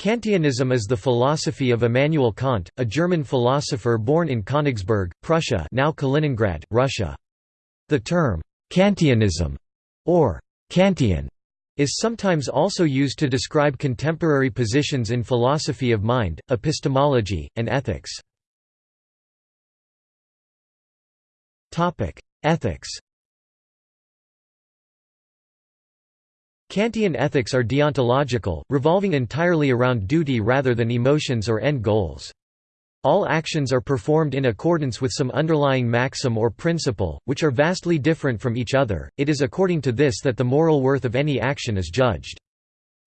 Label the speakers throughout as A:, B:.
A: Kantianism is the philosophy of Immanuel Kant, a German philosopher born in Königsberg, Prussia now Kaliningrad, Russia. The term, Kantianism, or Kantian, is sometimes also used to describe contemporary positions in philosophy of mind, epistemology, and ethics. Ethics Kantian ethics are deontological, revolving entirely around duty rather than emotions or end goals. All actions are performed in accordance with some underlying maxim or principle, which are vastly different from each other. It is according to this that the moral worth of any action is judged.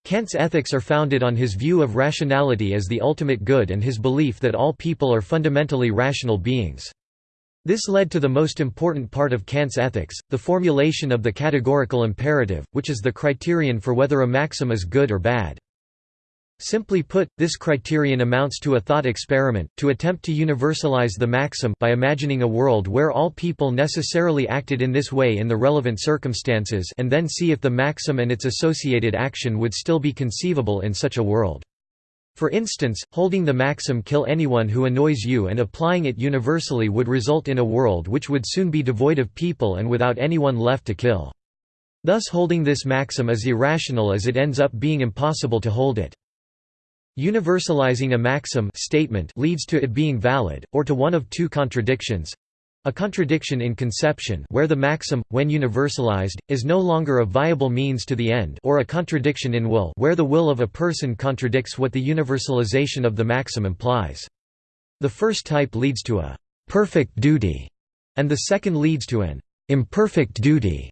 A: Kant's ethics are founded on his view of rationality as the ultimate good and his belief that all people are fundamentally rational beings. This led to the most important part of Kant's ethics, the formulation of the categorical imperative, which is the criterion for whether a maxim is good or bad. Simply put, this criterion amounts to a thought experiment, to attempt to universalize the maxim by imagining a world where all people necessarily acted in this way in the relevant circumstances and then see if the maxim and its associated action would still be conceivable in such a world. For instance, holding the maxim kill anyone who annoys you and applying it universally would result in a world which would soon be devoid of people and without anyone left to kill. Thus holding this maxim is irrational as it ends up being impossible to hold it. Universalizing a maxim statement leads to it being valid, or to one of two contradictions, a contradiction in conception where the maxim, when universalized, is no longer a viable means to the end or a contradiction in will where the will of a person contradicts what the universalization of the maxim implies. The first type leads to a «perfect duty» and the second leads to an «imperfect duty».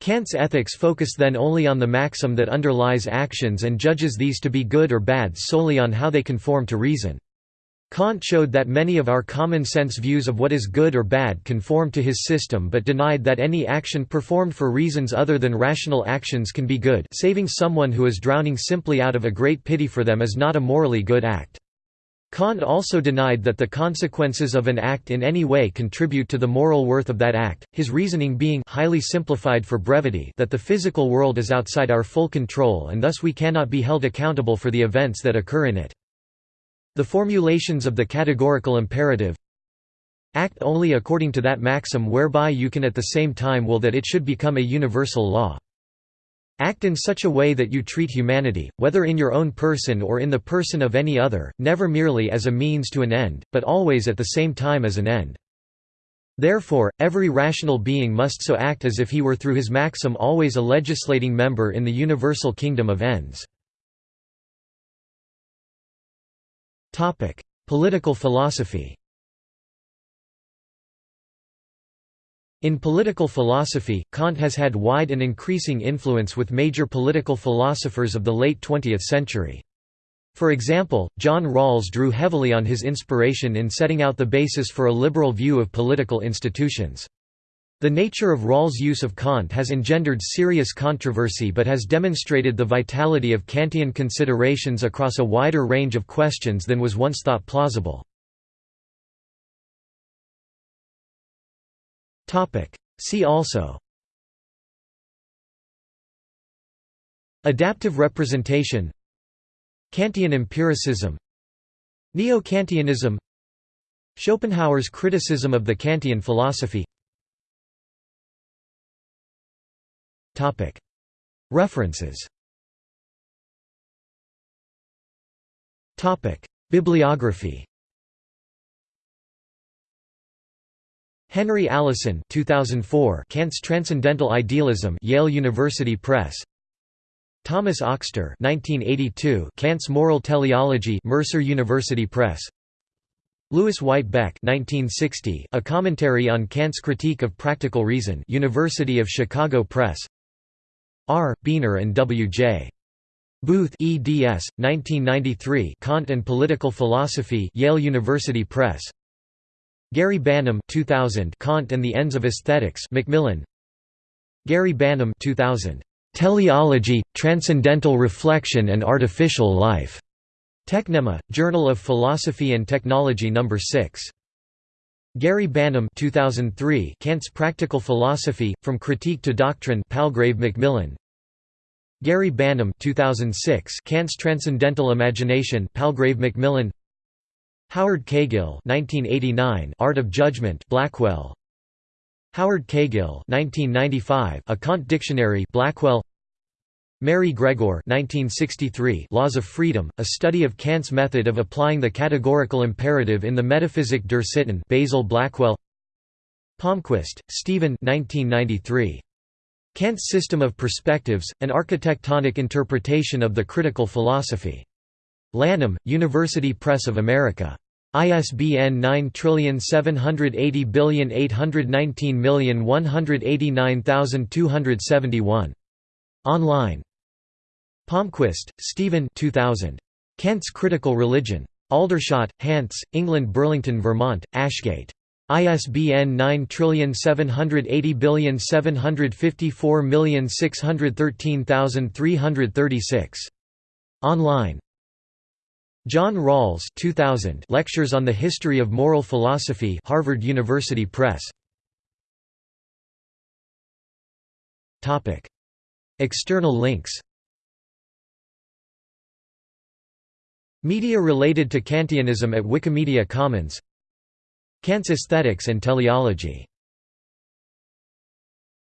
A: Kant's ethics focus then only on the maxim that underlies actions and judges these to be good or bad solely on how they conform to reason. Kant showed that many of our common-sense views of what is good or bad conform to his system but denied that any action performed for reasons other than rational actions can be good saving someone who is drowning simply out of a great pity for them is not a morally good act. Kant also denied that the consequences of an act in any way contribute to the moral worth of that act, his reasoning being highly simplified for brevity that the physical world is outside our full control and thus we cannot be held accountable for the events that occur in it. The formulations of the categorical imperative Act only according to that maxim whereby you can at the same time will that it should become a universal law. Act in such a way that you treat humanity, whether in your own person or in the person of any other, never merely as a means to an end, but always at the same time as an end. Therefore, every rational being must so act as if he were through his maxim always a legislating member in the universal kingdom of ends. Political philosophy In political philosophy, Kant has had wide and increasing influence with major political philosophers of the late 20th century. For example, John Rawls drew heavily on his inspiration in setting out the basis for a liberal view of political institutions. The nature of Rawls' use of Kant has engendered serious controversy but has demonstrated the vitality of Kantian considerations across a wider range of questions than was once thought plausible. See also Adaptive representation Kantian empiricism Neo-Kantianism Schopenhauer's criticism of the Kantian philosophy References. Bibliography. Henry Allison 2004 Kant's Transcendental Idealism Yale University Press. Thomas Auxter 1982 Kant's Moral Teleology Mercer University Press. Lewis White Beck 1960 A Commentary on Kant's Critique of Practical Reason University of Chicago Press R. Beiner and W. J. Booth eds. 1993 Kant and Political Philosophy Yale University Press Gary Banham 2000 Kant and the Ends of Aesthetics Macmillan Gary Banham 2000 Teleology, Transcendental Reflection and Artificial Life Tekhnema, Journal of Philosophy and Technology No. 6. Gary Banham 2003 Kant's Practical Philosophy, From Critique to Doctrine Palgrave Macmillan. Gary Banham 2006 Kant's Transcendental Imagination Palgrave Macmillan. Howard Caygill 1989 Art of Judgment Blackwell. Howard Caygill 1995 A Kant Dictionary Blackwell Mary Gregor 1963 Laws of Freedom, a study of Kant's method of applying the categorical imperative in the Metaphysik der Sitten Basil Blackwell Palmquist, Stephen 1993. Kant's System of Perspectives, an Architectonic Interpretation of the Critical Philosophy. Lanham, University Press of America. ISBN 9780819189271. Online Palmquist, Stephen 2000. Kant's Critical Religion. Aldershot, Hants, England Burlington Vermont, Ashgate. ISBN 9780754613336. Online John Rawls 2000 Lectures on the History of Moral Philosophy Harvard University Press External links Media related to Kantianism at Wikimedia Commons. Kant's Aesthetics and Teleology